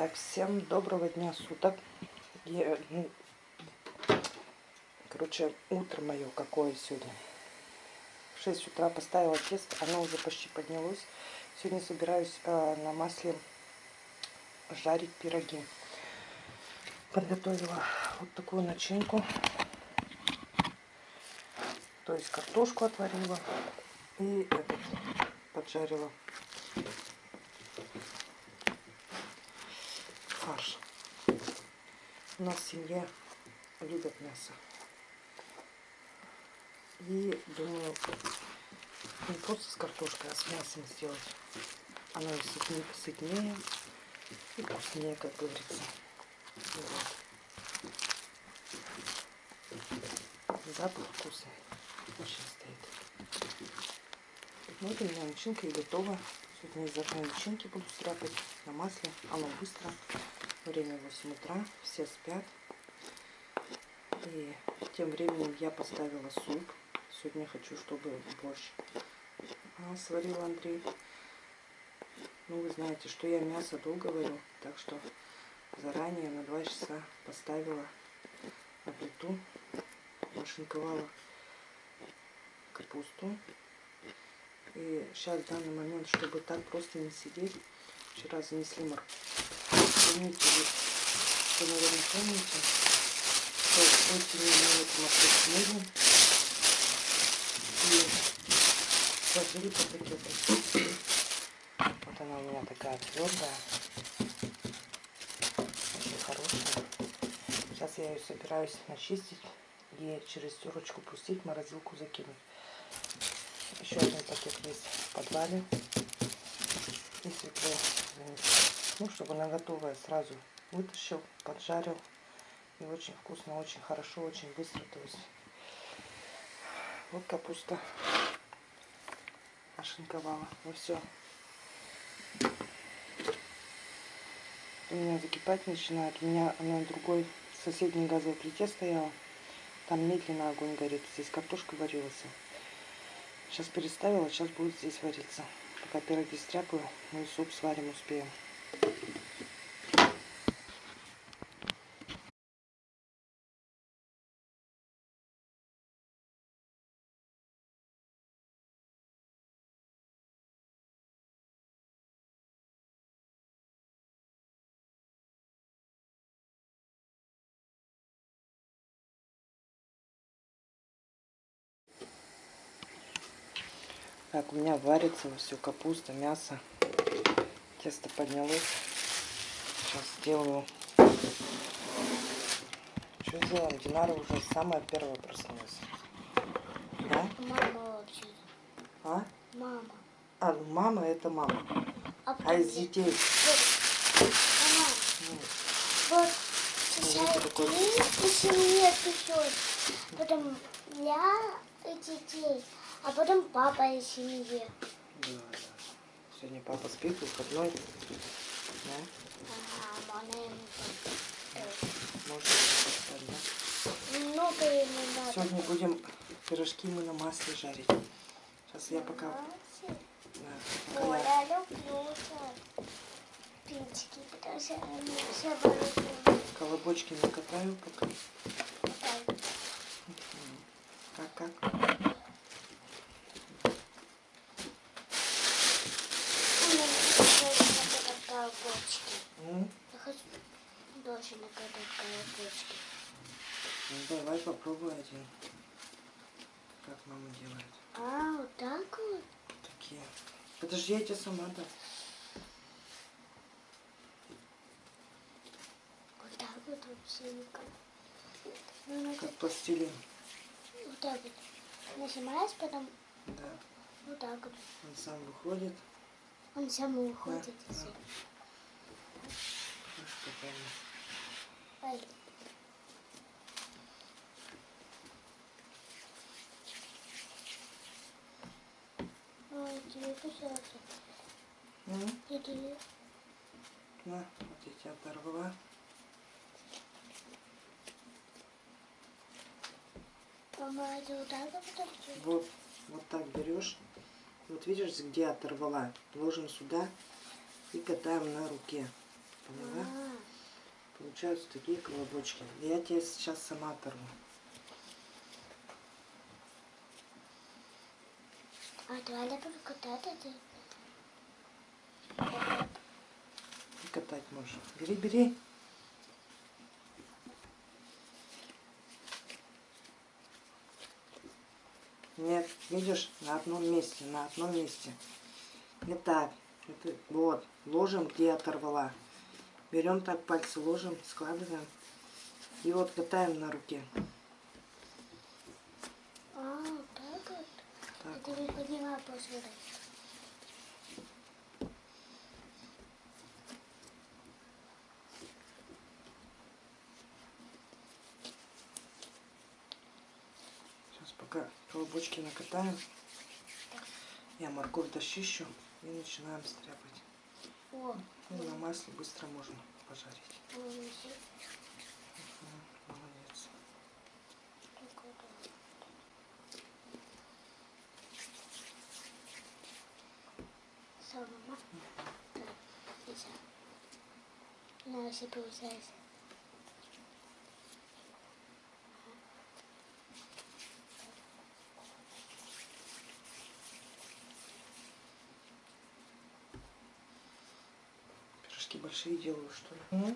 Так, всем доброго дня суток. Я, ну, короче, утро мое какое сегодня. В 6 утра поставила тесто, оно уже почти поднялось. Сегодня собираюсь э, на масле жарить пироги. Подготовила вот такую начинку. То есть картошку отварила и этот, поджарила фарш. У нас в семье любят мясо. И думаю, не просто с картошкой, а с мясом сделать. Оно и сытнее, сытнее и вкуснее, как говорится. Вот. Запах вкусный. Очень стоит. Вот у меня начинка и готова. Сегодня из одной начинки буду стряпать на масле. Оно быстро. Время 8 утра. Все спят. И тем временем я поставила суп. Сегодня хочу, чтобы борщ а, сварил Андрей. Ну, вы знаете, что я мясо долго варю. Так что заранее на 2 часа поставила на плиту. Нашинковала капусту. И сейчас в данный момент, чтобы так просто не сидеть, вчера занесли морковь. Помните, вы, наверное, помните, что осенью мы морковь смыли и сложили по пакетам. Вот она у меня такая твердая, очень хорошая. Сейчас я ее собираюсь начистить и через терочку пустить, в морозилку закинуть. Еще один пакет есть в подвале. И свеклу Ну, чтобы она готовая сразу вытащил, поджарил. И очень вкусно, очень хорошо, очень быстро. То есть вот капуста ошинковала. Ну все. У меня закипать начинает. У меня на другой соседней газовой плите стояла. Там медленно огонь горит. Здесь картошка варилась. Сейчас переставила, сейчас будет здесь вариться. Пока пироги стряпаю, мы суп сварим успеем. Так, у меня варится все капуста, мясо. Тесто поднялось. Сейчас сделаю. Что сделаем? Динара уже самая первая проснулась. Да? Мама вообще. А? Мама. А, ну мама это мама. А, А из детей? Вот. Мама. Вот. Ну, такой- ты печет. Потом я и детей. А потом папа и семье. да, да. Сегодня папа спит, выходной. Да? Ага, мама ему так. Можно поставить, да? Много ему надо. Сегодня будем пирожки мы на масле жарить. Сейчас я пока... Да, пока Ой, я я люблю. Пинчики, потому что они все люблю. колобочки накатаю пока. Как, как? У меня тоже колокольчики. М? Я хочу тоже накатать колокольчики. Ну, давай попробуй один. Как мама делает. А, вот так вот? Такие. Подожди, я тебе сама дам. Вот так вот вообще никак. Ну, надо Как пластилин. вот так вот. Нажимаешь, потом Да. вот так вот. Он сам выходит. Он сам уходит. и Да, всё. Тебе... На, вот я тебя оторвала. Мама, вот так вот. Вот, вот так берешь. Вот видишь, где оторвала. Ложим сюда и катаем на руке. Поняла? А, Получаются такие колобочки. Я тебе сейчас сама оторву. А давай катать это. И катать можешь. Бери, бери. Нет, видишь, на одном месте, на одном месте. Не так. Это, вот, ложим, где оторвала. Берем так пальцы, ложим, складываем. И вот катаем на руке. А, так вот. Так. Я тебе подняла посмотри. Сейчас пока колобочки накатаем. Я морковь дощищу и начинаем стряпать. Ну, на масле быстро можно пожарить. молодец. Такой, да. Ну, если получается. Пирожки большие делаю, что ли?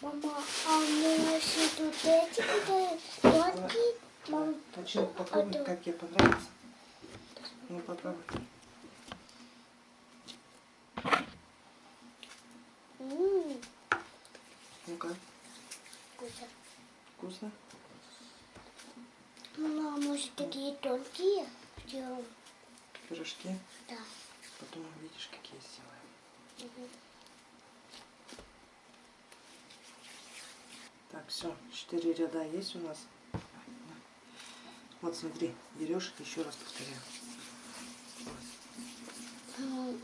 Мама, а у меня еще тут эти тонкие. Мам, Точно попробуй, это- как тебе понравится. Ну, попробуй. Ну-ка, вкусно. вкусно? Мама, а может такие тонкие? Сделаем. Пирожки. Да. Потом увидишь, какие сделаем. Мгм. Все, четыре ряда есть у нас. Вот смотри, берешь, еще раз повторяю.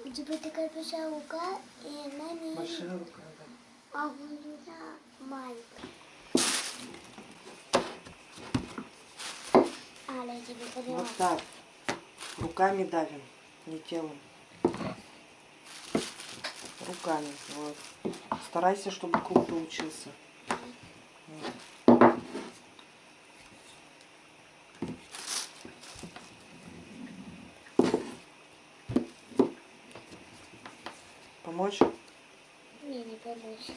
У тебя такая большая рука, и она не... Большая рука, да. А у меня маленькая. Вот так. Руками давим, не телом. Руками. Вот. Старайся, чтобы круг получился. Вот. Помочь? Не, не помочь.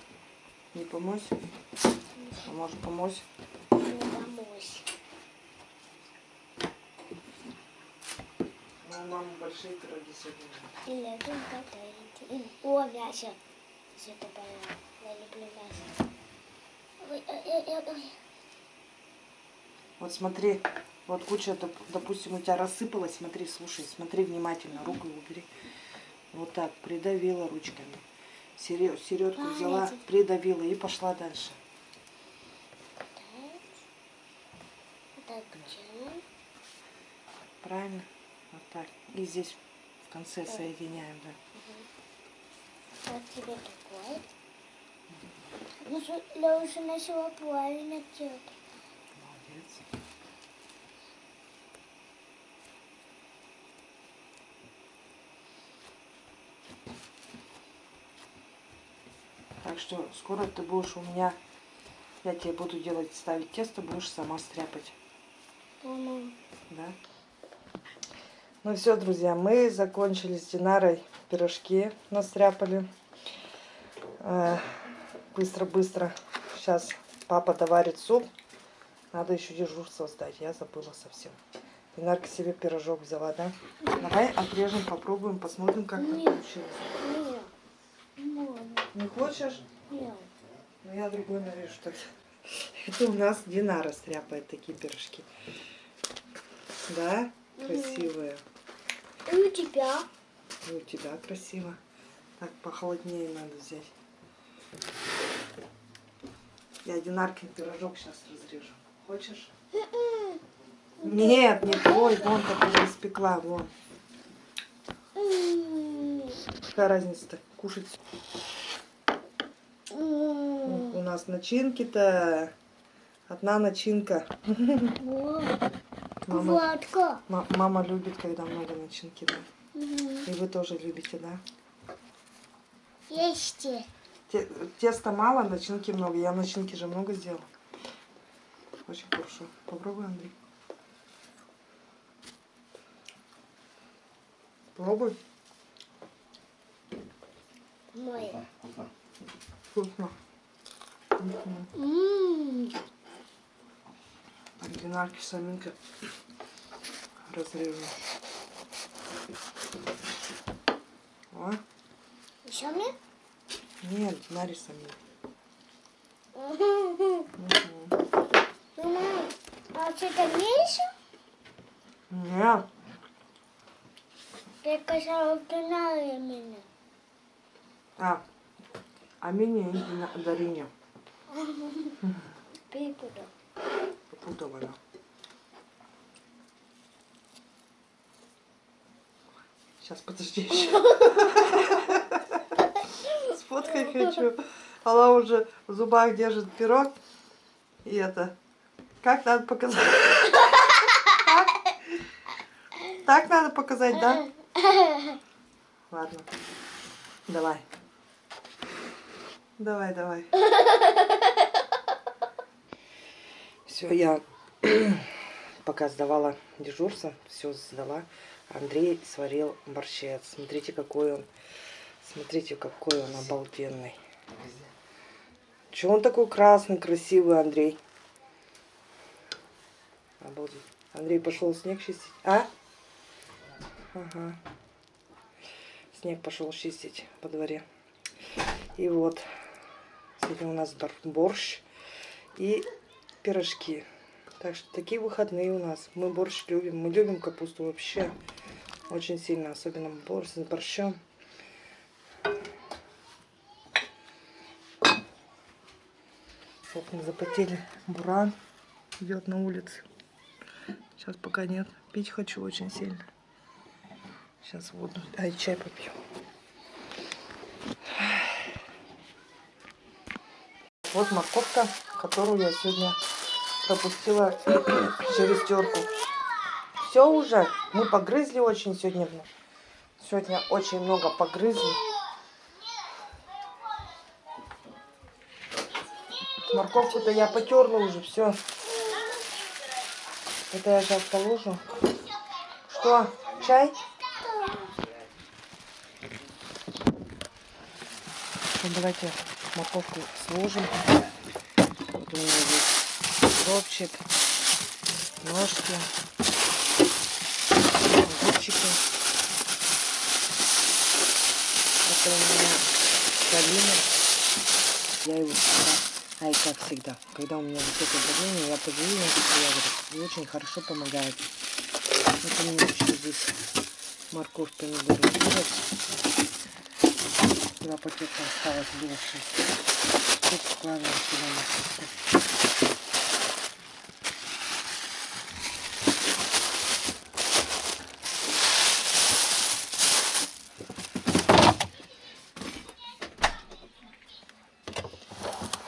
Не помочь? А может помочь? Не помочь. Ну, у мамы большие пироги сегодня. И О, мясо. Все это понятно. Я люблю мясо. Ой, ой, ой, ой, ой. Вот смотри, вот куча, доп- допустим, у тебя рассыпалась, смотри, слушай, смотри внимательно, руку убери. Вот так, придавила ручками. Сере- Середку взяла, придавила и пошла дальше. Правильно? Вот так. И здесь в конце соединяем, да. Вот тебе. Ну, я уже начала правильно делать. Молодец. Так что скоро ты будешь у меня, я тебе буду делать, ставить тесто, будешь сама стряпать. Мама. Да. Ну все, друзья, мы закончили с Динарой пирожки, настряпали. Э, Быстро-быстро. Сейчас папа доварит суп. Надо еще дежурство сдать, я забыла совсем. Динарка себе пирожок взяла, да? Давай отрежем, попробуем, посмотрим, как Нет. получилось. Нет. Не хочешь? Ну я другой нарежу тогда. Это у нас Динара стряпает такие пирожки. Да? Красивые. И у тебя? И у тебя красиво. Так, похолоднее надо взять. Я Динаркин пирожок сейчас разрежу. Хочешь? Нет, не твой, вон как уже испекла, вон. Какая разница-то? Кушать. Нас начинки-то одна начинка. Мама, мама любит, когда много начинки, да. И вы тоже любите, да? Ешьте. Те- Теста мало, начинки много. Я начинки же много сделала. Очень хорошо. Попробуй, Андрей. Пробуй. Моє. Вкусно. Ммм. Оригинальки саминка разрежу. О, Еще мне? нет, Нари. Мгм. Мама, а что-то меньше? Нет, Ты сказала, пинали меня. а, а мне иди на Дарине. Перепутал. Попутала она. Сейчас, подожди еще. Сфоткай хочу. Она уже в зубах держит пирог. И это... Как надо показать? Так? Так надо показать, да? Ладно. Давай. Давай, давай. Все, я пока сдавала дежурство, все сдала. Андрей сварил борщец. Смотрите, какой он. Смотрите, какой он обалденный. Чего он такой красный, красивый, Андрей? Обалдеть. Андрей пошел снег чистить. А? Ага. Снег пошел чистить по дворе. И вот. Сегодня у нас бор- борщ и пирожки. Так что такие выходные у нас. Мы борщ любим. Мы любим капусту вообще. Очень сильно. Особенно борщ с борщом. Окна запотели. Буран идет на улице. Сейчас пока нет. Пить хочу очень сильно. Сейчас воду. Ай, чай попью. Вот морковка, которую я сегодня пропустила через терку. Все уже. Мы погрызли очень сегодня. Сегодня очень много погрызли. Морковку-то я потерла уже, все. Это я сейчас положу. Что, чай? Давайте морковку сложим. Вот у меня здесь укропчик, ножки, огурчики. Это у меня калина. Я его всегда, ай, как всегда, когда у меня высокое давление, я пожую ягоды. И очень хорошо помогает. У меня еще здесь морковь, помидоры. Два пакета осталось, шесть. Тут складываем сюда морковку.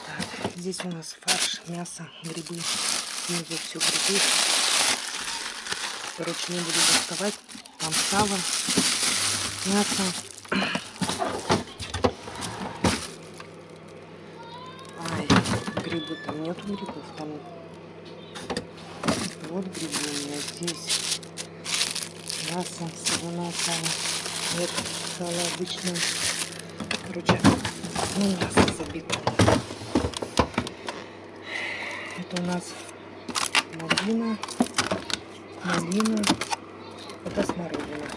Так, здесь у нас фарш, мясо, грибы. Внизу все грибы. Короче, не буду доставать. Там сало, мясо. Ай, грибы там нету грибов, там вот грибы у меня здесь. Мясо, соленое сало. Нет, сало обычное. Короче, ну, мясо забито. Это у нас малина, малина, это смородина.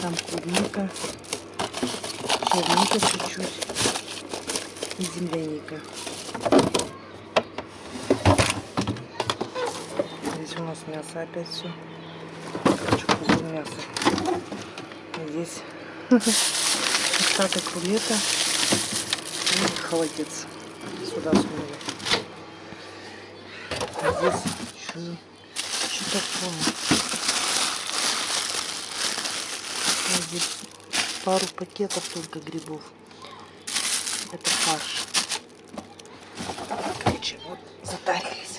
Там клубника, черника чуть-чуть и земляника. Здесь у нас мясо опять все. Короче, кругом мясо. И здесь остаток рулета и холодец. Сюда сунули. А здесь что, что такое? А здесь пару пакетов только грибов. Это фарш. Короче, вот затарились.